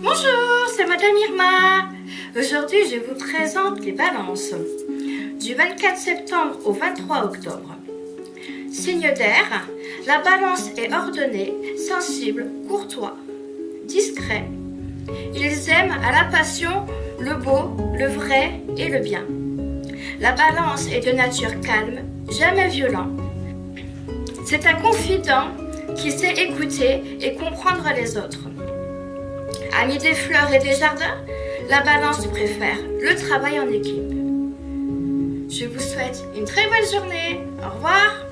Bonjour, c'est Madame Irma. Aujourd'hui, je vous présente les balances du 24 septembre au 23 octobre. Signe d'air, la balance est ordonnée, sensible, courtois, discret. Ils aiment à la passion le beau, le vrai et le bien. La balance est de nature calme, jamais violent. C'est un confident qui sait écouter et comprendre les autres. Ami des fleurs et des jardins, la balance préfère le travail en équipe. Je vous souhaite une très bonne journée. Au revoir